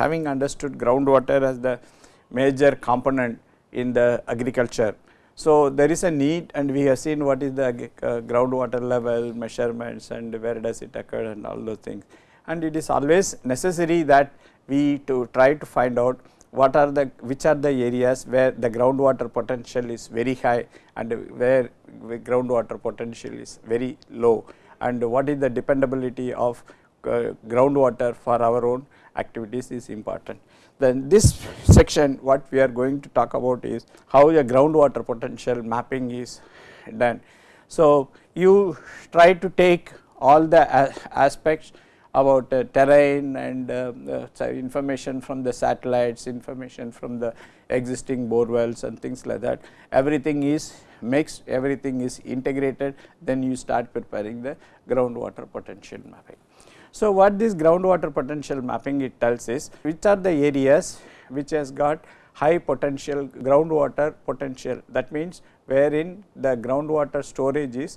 having understood groundwater as the major component in the agriculture. So, there is a need and we have seen what is the uh, groundwater level measurements and where does it occur and all those things. And it is always necessary that we to try to find out what are the which are the areas where the groundwater potential is very high and where groundwater potential is very low and what is the dependability of uh, groundwater for our own activities is important. Then this section what we are going to talk about is how a groundwater potential mapping is done. So, you try to take all the aspects about uh, terrain and uh, uh, information from the satellites, information from the existing bore wells and things like that. Everything is mixed, everything is integrated, then you start preparing the groundwater potential mapping. So, what this groundwater potential mapping it tells is which are the areas which has got high potential groundwater potential that means wherein the groundwater storage is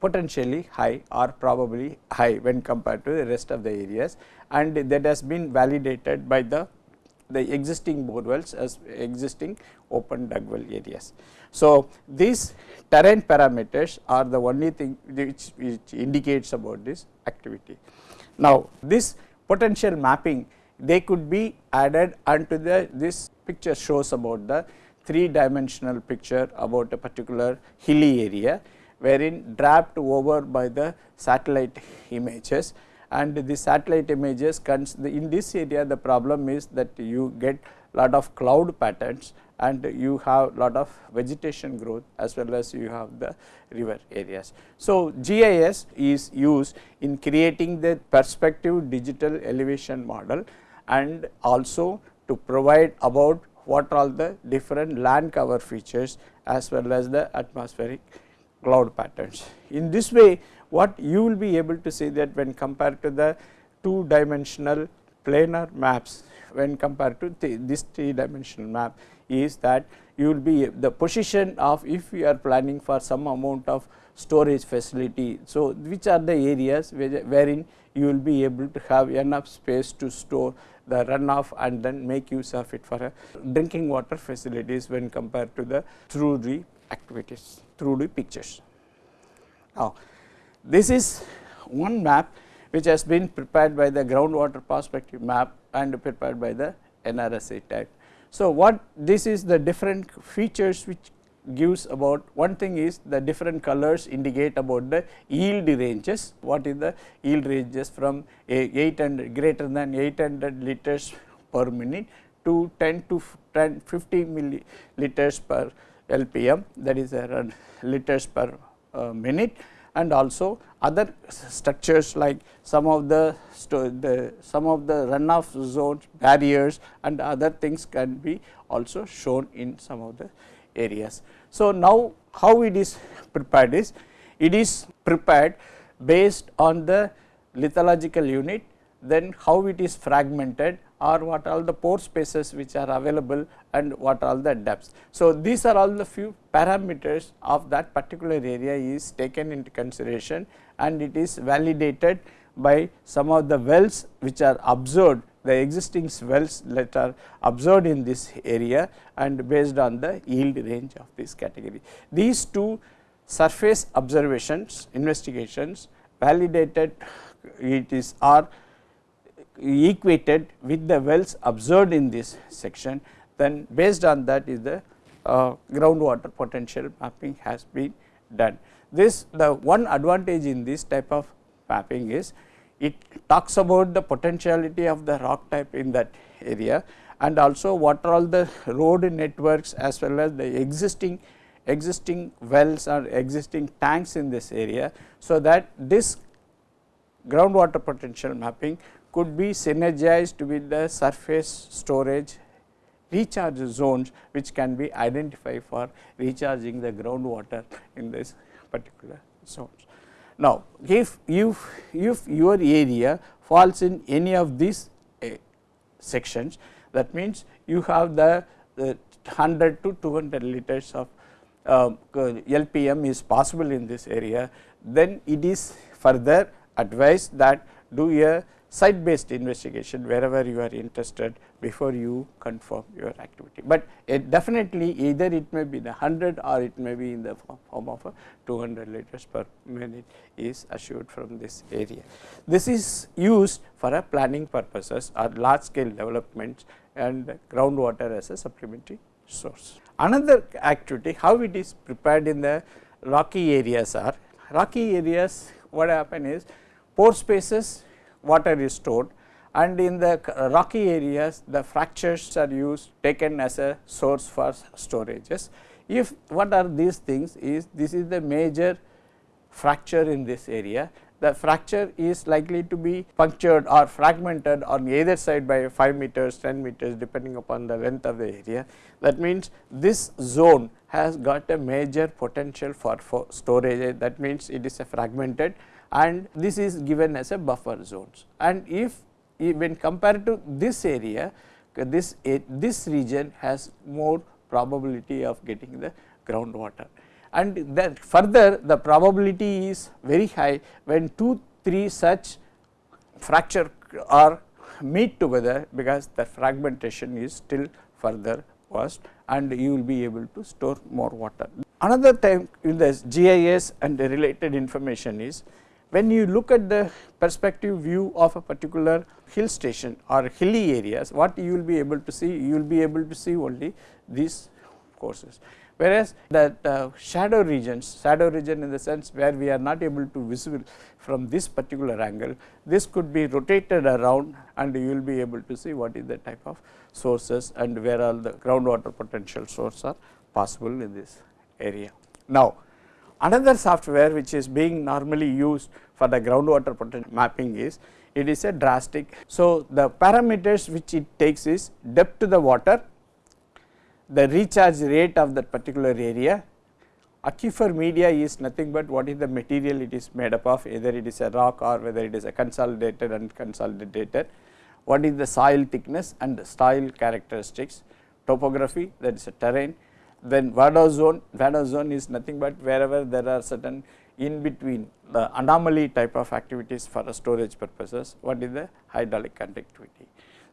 potentially high or probably high when compared to the rest of the areas and that has been validated by the the existing bore wells as existing open dug well areas. So, these terrain parameters are the only thing which, which indicates about this activity. Now, this potential mapping they could be added unto the this picture shows about the three dimensional picture about a particular hilly area wherein draped over by the satellite images and the satellite images in this area the problem is that you get lot of cloud patterns and you have lot of vegetation growth as well as you have the river areas. So, GIS is used in creating the perspective digital elevation model and also to provide about what are the different land cover features as well as the atmospheric cloud patterns. In this way what you will be able to see that when compared to the two dimensional planar maps when compared to this three dimensional map is that you will be the position of if you are planning for some amount of storage facility. So, which are the areas wherein you will be able to have enough space to store the runoff and then make use of it for uh, drinking water facilities when compared to the through the activities through the pictures. Now, this is one map which has been prepared by the groundwater perspective map and prepared by the NRSA type. So, what this is the different features which gives about one thing is the different colors indicate about the yield ranges, what is the yield ranges from 800 greater than 800 liters per minute to 10 to 10 50 milliliters per LPM that is liters per uh, minute and also other structures like some of the, the some of the runoff zones barriers and other things can be also shown in some of the areas. So, now how it is prepared is it is prepared based on the lithological unit then how it is fragmented or what are the pore spaces which are available and what are the depths. So, these are all the few parameters of that particular area is taken into consideration and it is validated by some of the wells which are observed the existing wells that are observed in this area and based on the yield range of this category. These two surface observations investigations validated it is are equated with the wells observed in this section then based on that is the uh, groundwater potential mapping has been done. This the one advantage in this type of mapping is it talks about the potentiality of the rock type in that area and also what are all the road networks as well as the existing existing wells or existing tanks in this area. So, that this groundwater potential mapping could be synergized with the surface storage recharge zones which can be identified for recharging the groundwater in this particular zones. Now, if, if, if your area falls in any of these uh, sections that means you have the, the 100 to 200 liters of uh, LPM is possible in this area then it is further advised that do a site based investigation wherever you are interested before you confirm your activity. But it definitely either it may be the 100 or it may be in the form of a 200 liters per minute is assured from this area. This is used for a planning purposes or large scale developments and groundwater as a supplementary source. Another activity how it is prepared in the rocky areas are rocky areas what happen is pore spaces water is stored and in the rocky areas the fractures are used taken as a source for storages. If what are these things is this is the major fracture in this area the fracture is likely to be punctured or fragmented on either side by 5 meters 10 meters depending upon the length of the area. That means, this zone has got a major potential for, for storage that means it is a fragmented and this is given as a buffer zones and if when compared to this area uh, this this region has more probability of getting the groundwater and then further the probability is very high when 2 3 such fracture are meet together because the fragmentation is still further worse and you will be able to store more water. Another time in the GIS and the related information is when you look at the perspective view of a particular hill station or hilly areas, what you will be able to see? You will be able to see only these courses. Whereas, that uh, shadow regions, shadow region in the sense where we are not able to visible from this particular angle, this could be rotated around and you will be able to see what is the type of sources and where all the groundwater potential source are possible in this area. Now, Another software which is being normally used for the groundwater potential mapping is it is a DRASTIC. So, the parameters which it takes is depth to the water, the recharge rate of that particular area, aquifer media is nothing but what is the material it is made up of either it is a rock or whether it is a consolidated and consolidated, what is the soil thickness and the soil characteristics, topography that is a terrain, then vadose zone, vadose zone is nothing but wherever there are certain in between the anomaly type of activities for storage purposes, what is the hydraulic conductivity.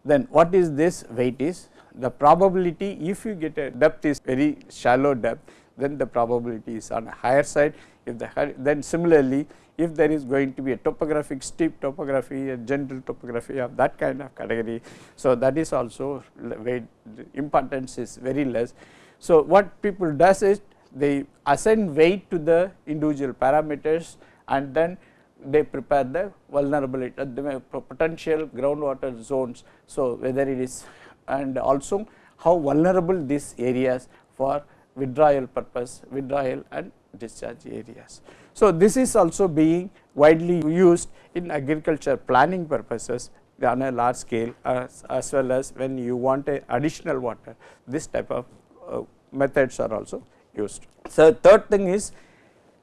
Then what is this weight is the probability if you get a depth is very shallow depth then the probability is on a higher side if the then similarly if there is going to be a topographic steep topography a gentle topography of that kind of category. So, that is also weight importance is very less so, what people does is they assign weight to the individual parameters and then they prepare the vulnerability uh, the potential groundwater zones. So, whether it is and also how vulnerable these areas for withdrawal purpose withdrawal and discharge areas. So, this is also being widely used in agriculture planning purposes on a large scale as, as well as when you want a additional water this type of uh, methods are also used. So, third thing is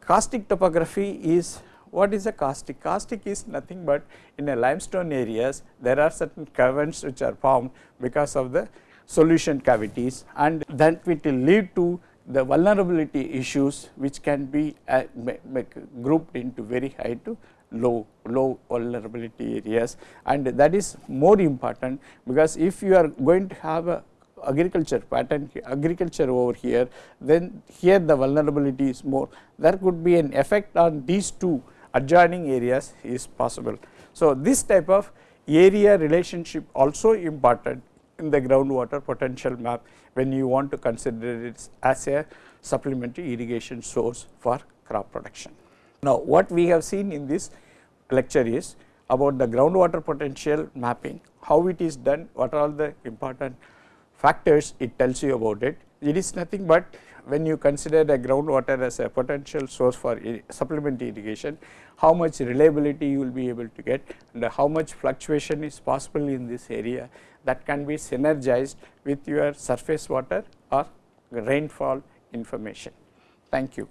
karstic topography is what is a karstic? Karstic is nothing but in a limestone areas there are certain caverns which are formed because of the solution cavities and that will lead to the vulnerability issues which can be uh, grouped into very high to low low vulnerability areas and that is more important because if you are going to have a agriculture pattern agriculture over here then here the vulnerability is more there could be an effect on these two adjoining areas is possible. So, this type of area relationship also important in the groundwater potential map when you want to consider it as a supplementary irrigation source for crop production. Now, what we have seen in this lecture is about the groundwater potential mapping, how it is done, what are all the important factors it tells you about it. It is nothing but when you consider the groundwater as a potential source for supplementary irrigation, how much reliability you will be able to get and how much fluctuation is possible in this area that can be synergized with your surface water or rainfall information. Thank you.